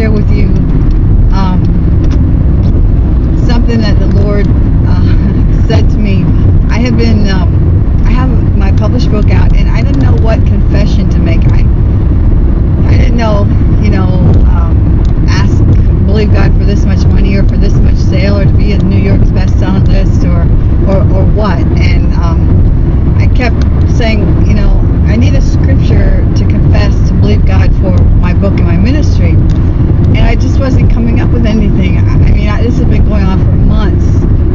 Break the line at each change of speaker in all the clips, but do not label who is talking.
share with you um, something that the Lord uh, said to me. I have been, um, I have my published book out, and I didn't know what confession to make. I, I didn't know, you know, um, ask, believe God for this much money or for this much sale or to be in New York's best-selling list or, or, or what. And um, I kept saying, you know, I need a scripture to confess to believe God for my book and my ministry. And I just wasn't coming up with anything. I I mean, I, this has been going on for months.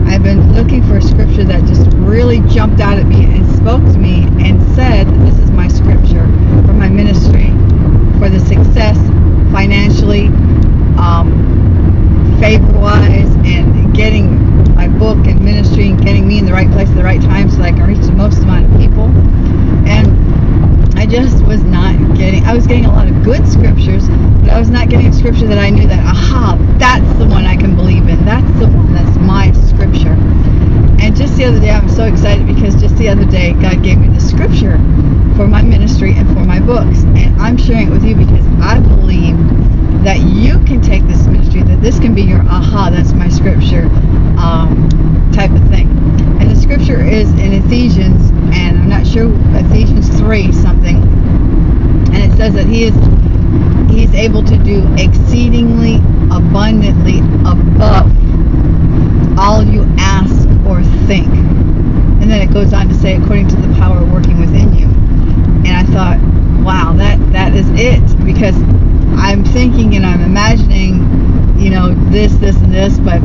I've been looking for a scripture that just really jumped out at me and spoke to me and said, this is my scripture for my ministry, for the success financially, um, favor-wise, and getting my book and ministry and getting me in the right place at the right time so that I can reach the most amount of people. And I just was not getting, I was getting a lot of good scriptures, but I was not getting a scripture that I knew that, aha, that's the one I can believe in. That's the one that's my scripture. Just the other day, I'm so excited because just the other day, God gave me the scripture for my ministry and for my books. And I'm sharing it with you because I believe that you can take this ministry, that this can be your aha, that's my scripture um, type of thing. And the scripture is in Ephesians, and I'm not sure, Ephesians 3 something. And it says that he is he's able to do exceedingly abundantly above all you ask or think. And then it goes on to say, according to the power working within you. And I thought, wow, that that is it because I'm thinking and I'm imagining, you know, this, this, and this, but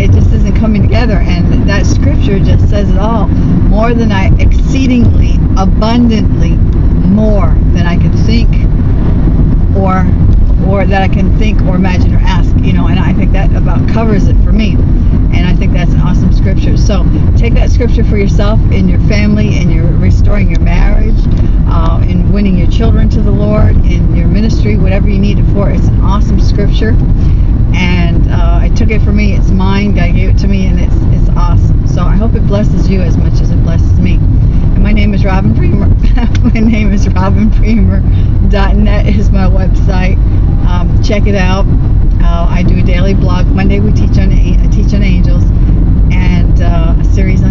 it just isn't coming together. And that scripture just says it all. More than I, exceedingly, abundantly, more than I can think or or that I can think or imagine or ask, you know, and I think that about covers it for me. And I think that's an awesome scripture. So take that scripture for yourself in your family, in your restoring your marriage, uh, in winning your children to the Lord, in your ministry, whatever you need it for. It's an awesome scripture. And uh, I took it for me. It's mine. God gave it to me, and it's it's awesome. So I hope it blesses you as much as it blesses me. And my name is Robin Bremer. my name is Robin Bremer.net is my website. Um, check it out. Uh, I do a daily blog. Monday we teach on teach on angels and uh, a series